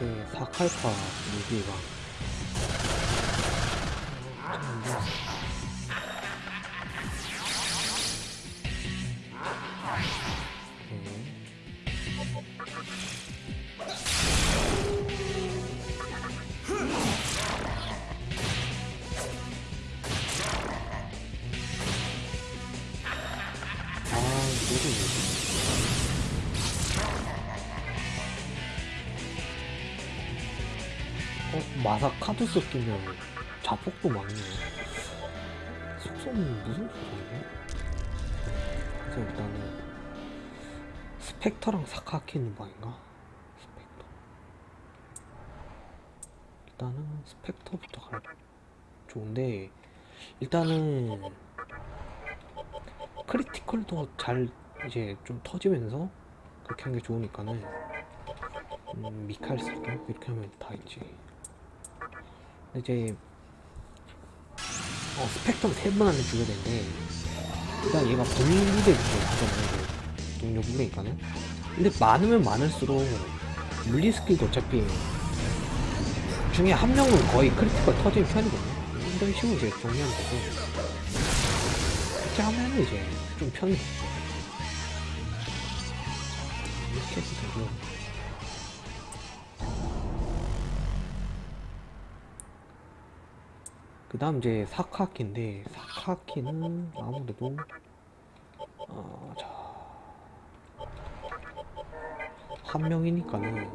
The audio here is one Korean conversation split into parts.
이제 사칼파 무기가 아, 이거도 뭐지? 마사카도 썼으면 자폭도 막네. 속성은 무슨 소리지? 그래서 일단은 스펙터랑 사카키 있는 방인가? 스펙터. 일단은 스펙터부터 갈 좋은데 일단은 critical도 잘 이제 좀 터지면서 그렇게 한 게 좋으니까는 음, 미카엘 쓸게 이렇게 하면 다 있지 이제 어, 스펙터를 세번 안에 죽여야 되는데 일단 얘가 하잖아요 이제 동료 부대니까는 근데 많으면 많을수록 물리 skill도 어차피 중에 한 명은 거의 critical 터지는 편이거든요. 이런 식으로 이제 정리하면 되고. 이렇게 하면 이제 좀 편해. 이렇게 해도 되고 그 다음 이제 사카키인데 사카키는 아무래도 어, 자, 한 명이니까는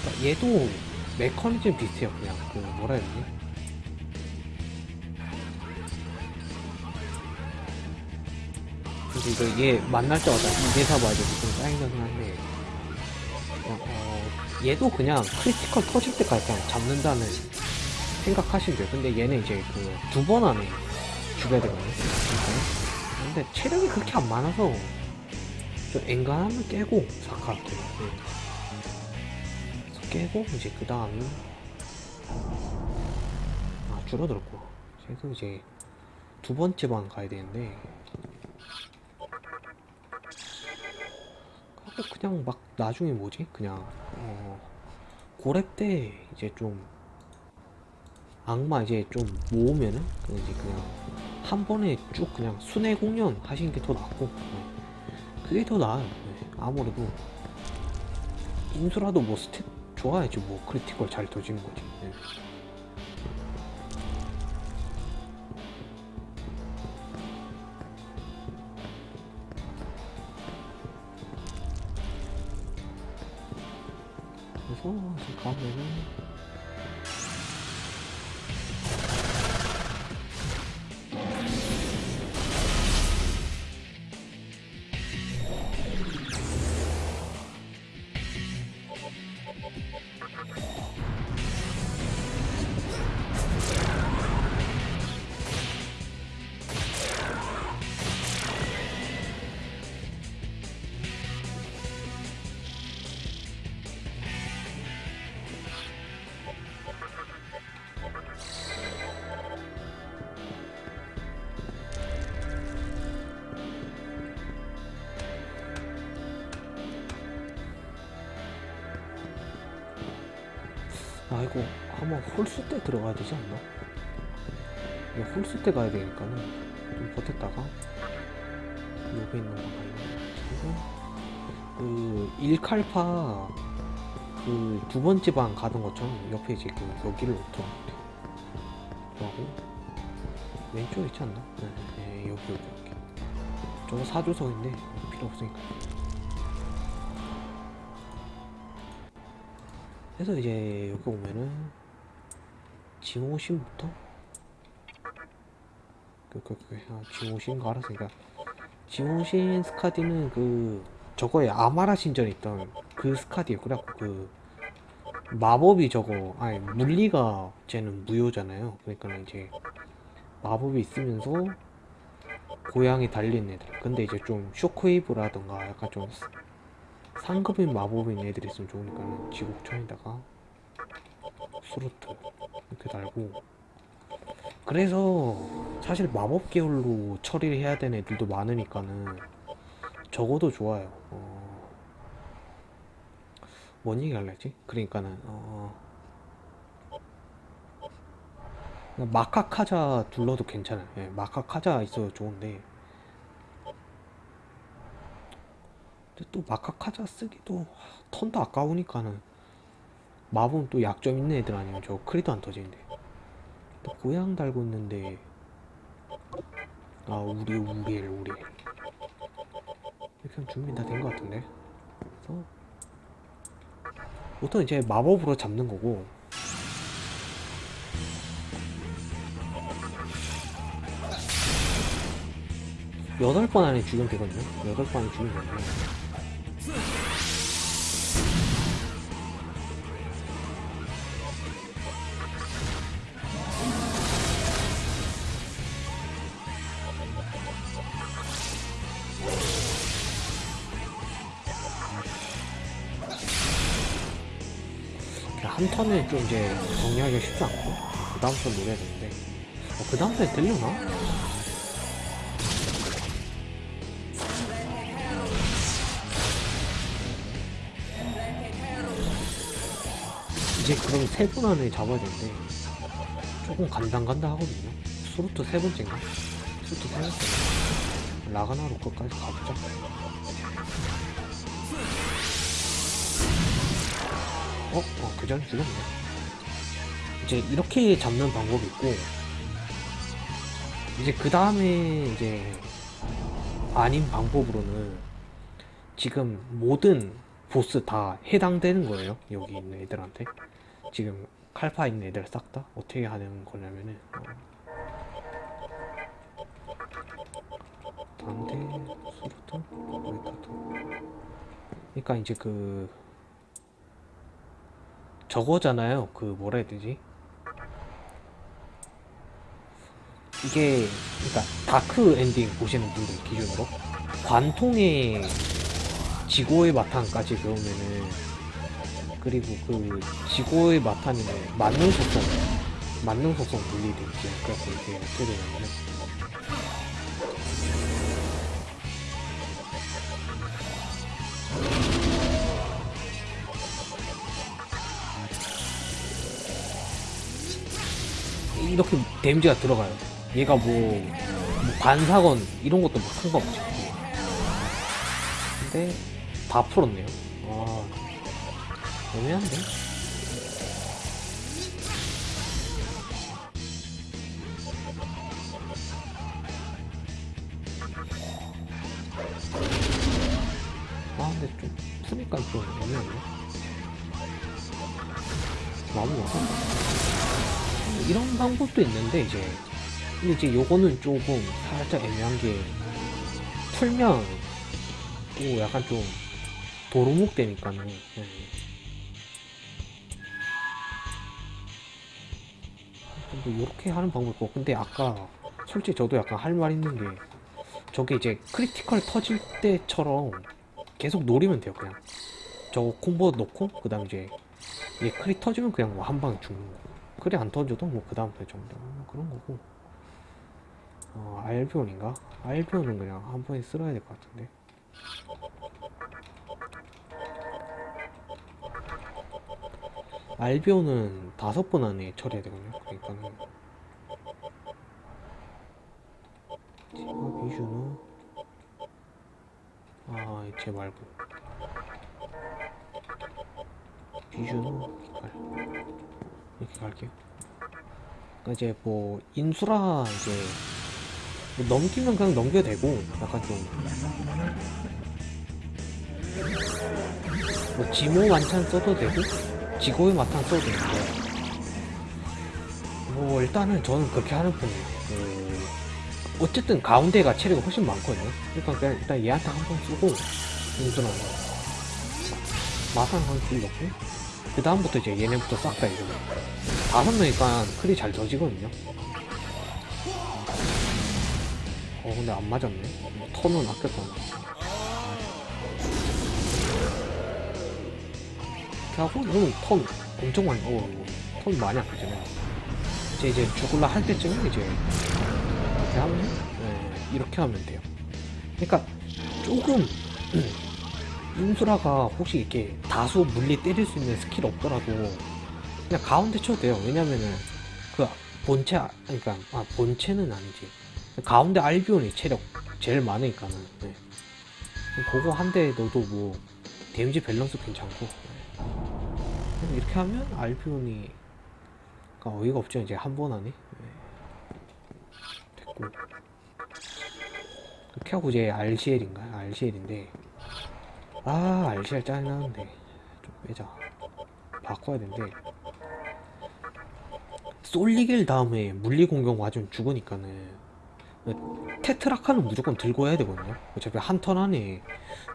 그러니까 얘도 메커니즘 비슷해요 그냥. 그 뭐라 해야 되지? 근데 이거 얘 만날 때마다 이대사 봐야 돼서 좀 짜증나긴 한데 그냥 어, 얘도 그냥 critical 터질 때까지 그냥 잡는다는 생각하시면 돼요. 근데 얘는 이제 그 두 번 안에 죽여야 되거든요. 근데 체력이 그렇게 안 많아서 좀 엔간하면 깨고 사카키한테 네. 깨고 이제 그 다음에 아 줄어들었고. 그래서 이제 두 번째 방 가야 되는데 하고 그냥 막 나중에 뭐지 그냥 어 고래 때 이제 좀 악마 이제 좀 모으면은 그 이제 그냥 한 번에 쭉 그냥 순회 공연 하시는 게 더 낫고 네. 그게 더 나아요 네. 아무래도 인수라도 뭐 stat 좋아야지 뭐 critical 잘 터지는 거지 네. 이제 아 이거 한번 홀수 때 들어가야 되지 않나? 이거 홀수 때 가야 되니까는 좀 버텼다가 여기 있는 거 가요 그리고 그 일칼파 그 두 번째 방 가던 것처럼 옆에 이제 그 여기를 돼 들어가고 왼쪽에 있지 않나? 네, 네 여기 여기 여기 저거 사조석인데 필요 없으니까 그래서 이제 여기 오면은 징호신부터? 그, 그, 그, 아, 징호신 거 알았으니까 징호신 스카디는 그 저거에 아마라 신전에 있던 그 스카디에요 그래갖고 그 마법이 저거 아니 물리가 쟤는 무효잖아요. 그러니까 이제 마법이 있으면서 고양이 달린 애들. 근데 이제 좀 쇼크웨이브라던가 약간 좀 상급인 마법인 애들이 있으면 좋으니까 지옥천에다가 수루트 이렇게 달고 그래서 사실 마법 계열로 처리를 해야 되는 애들도 많으니까는 적어도 좋아요. 어, 뭔 얘기 할래 했지? 그러니까는 어, 마카카자 둘러도 괜찮아요. 예, 마카카자 있어도 좋은데 근데 또 마카카자 쓰기도 턴도 아까우니까는 마법은 또 약점 있는 애들 아니면 저 크리도 안 터지는데. 또 고양 달고 있는데. 아 우리 우리엘 우리. 이렇게 준비 다 된 것 같은데. 그래서 보통 이제 마법으로 잡는 거고. 여덟 번 안에 죽이면 되거든요. 여덟 번 안에 죽이면 되는데 한 턴에 좀 이제 정리하기가 쉽지 않고 그 다음 턴 노려야 되는데 어, 그 다음 턴에 들려나? 이제 그럼 세 분 안에 잡아야 되는데 조금 간당간당 하거든요 수루트 세 번째인가? 수루트 세 번째 라가나로 끝까지 가보자 어? 어, 그 전에 죽였네. 이제 이렇게 잡는 방법이 있고, 이제 그 다음에 이제 아닌 방법으로는 지금 모든 보스 다 해당되는 거예요. 여기 있는 애들한테. 지금 칼파 있는 애들 싹 다 어떻게 하는 거냐면은, 수루트, 레카드. 그러니까 이제 그 저거잖아요. 그 뭐라 해야 되지? 이게 그러니까 dark ending 보시는 분들 기준으로 관통의 지고의 마탄까지 배우면은 그리고 그 지고의 마탄이면 만능 속성 만능 속성 분리돼 있지. 그래서 이게 어떻게 되냐면은 이렇게 데미지가 들어가요. 얘가 뭐, 뭐 반사건 이런 것도 뭐 상관없지. 근데 다 풀었네요. 아, 애매한데? 아, 근데 좀 푸니까 좀 애매하네. 마음이 없어. 이런 방법도 있는데 이제 근데 이제 요거는 조금 살짝 애매한 게 풀면 또 약간 좀 도루묵 되니까는 예. 뭐 요렇게 하는 방법 있고 근데 아까 솔직히 저도 약간 할 말 있는 게 저게 이제 critical 터질 때처럼 계속 노리면 돼요 그냥 저거 콤보 넣고 그 다음 이제 얘 크리 터지면 그냥 뭐 한 방에 죽는 거고 크리 안 터져도 뭐 그 다음 턴 정도 뭐 그런 거고. 어 알비온인가? 알비온은 그냥 한 번에 쓸어야 될 것 같은데. 알비온은 다섯 번 안에 처리해야 되거든요. 그러니까는. 지금 비슈는 아쟤 말고. 비주는 갈 이렇게 갈게요. 그러니까 이제 뭐 인수라 이제 뭐 넘기면 그냥 넘겨도 되고 약간 좀뭐 지모 만찬 써도 되고 지고의 마탄 써도 되는데 뭐 일단은 저는 그렇게 하는 편이에요. 그 어쨌든 가운데가 체력이 훨씬 많거든요. 그러니까 그냥 일단 얘한테 한 번 쓰고 인수라 마탄 한줄 넣고 그 다음부터 이제 얘네부터 싹 다 이러면 다섯 명이니까 크리 잘 터지거든요. 어 근데 안 맞았네. 뭐, 턴은 아꼈다 하고 이러면 턴 엄청 많이 어턴 많이 아끼잖아요 이제 이제 죽을라 할 때쯤에 이제 이렇게 하면 네, 이렇게 하면 돼요. 그러니까 조금 인수라가 혹시 이렇게 다수 물리 때릴 수 있는 스킬 없더라도 그냥 가운데 쳐도 돼요. 왜냐면은 그 본체 아- 그러니까 아 본체는 아니지. 가운데 알비온이 체력 제일 많으니까는 네. 그거 한 대 넣어도 뭐 데미지 밸런스 괜찮고 네. 이렇게 하면 알비온이 가 어이가 없죠 이제 한번 하네 네. 됐고 그렇게 하고 이제 RCL인가요? RCL인데 아 RCL 짜증나는데 좀 빼자. 바꿔야 되는데. 쏠리길 다음에 물리 공격 맞으면 죽으니까는. 테트라칸은 무조건 들고 해야 되거든요. 어차피 한 턴 안에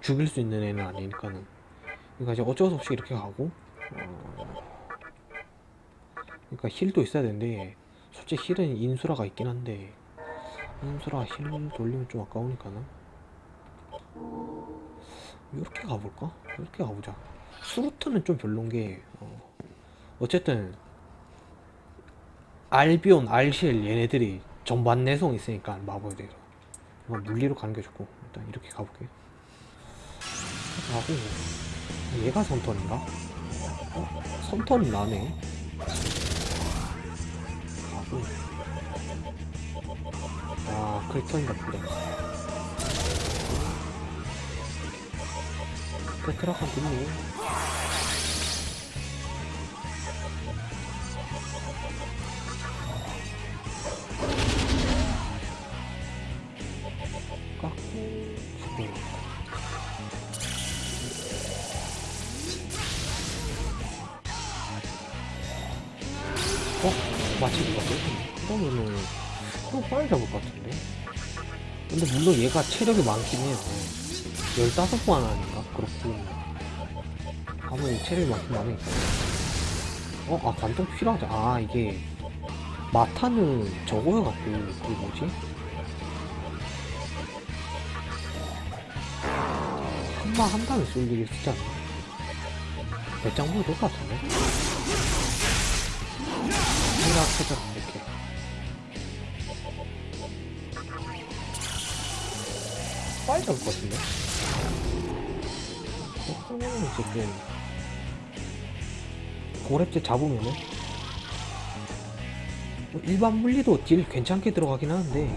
죽일 수 있는 애는 아니니까는. 그러니까 이제 어쩔 수 없이 이렇게 가고 어, 그러니까 heal도 있어야 되는데 솔직히 heal은 인수라가 있긴 한데 인수라 heal 돌리면 좀 아까우니까는 이렇게 가볼까? 이렇게 가보자 수르트는 좀 별론 게 어, 어쨌든 알비온, 알시엘 얘네들이 전반 내성 있으니까 마법에 대해서 물리로 가는 게 좋고 일단 이렇게 가볼게요 하고 얘가 선턴인가? 어? 선턴 나네 가고 아 크리턴인가 보다 테트라칸 듣니? 깎고 가고 어? 마치 누가 그러면은 그럼 빨리 잡을 것 같은데 근데 물론 얘가 체력이 많긴 해요 15번 아닌가? 아무리 체력이 많긴 많으니까 어? 아 관통 필요하다 아 이게 마타는 저거여갖고 그 뭐지? 한방 한 방에 쏠리게 쓰지 않나? 배짱보다 될것 같은데? 생각해서 이렇게 빨리 잡을 것 같은데? 어, 그러면은 지금 고렙제 잡으면은 뭐 일반 물리도 딜 괜찮게 들어가긴 하는데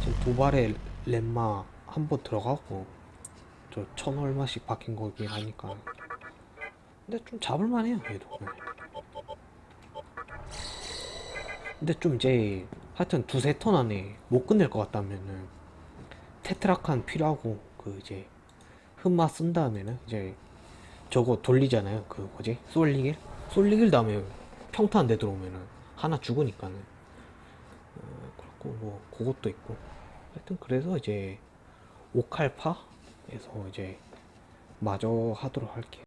지금 도발에 렘마 한 번 들어가고 저 천 얼마씩 박힌 거긴 하니까 근데 좀 잡을만해요 얘도 네. 근데 좀 이제 하여튼 두세 턴 안에 못 끝낼 것 같다면은 테트라칸 필요하고 그 이제 흑마 쓴 다음에는 이제 저거 돌리잖아요. 그 뭐지? 쏠리길 쏠리길 다음에 안돼 들어오면은 하나 죽으니까는. 어, 그렇고 뭐 그것도 있고. 하여튼 그래서 이제 오칼파에서 이제 마저 하도록 할게요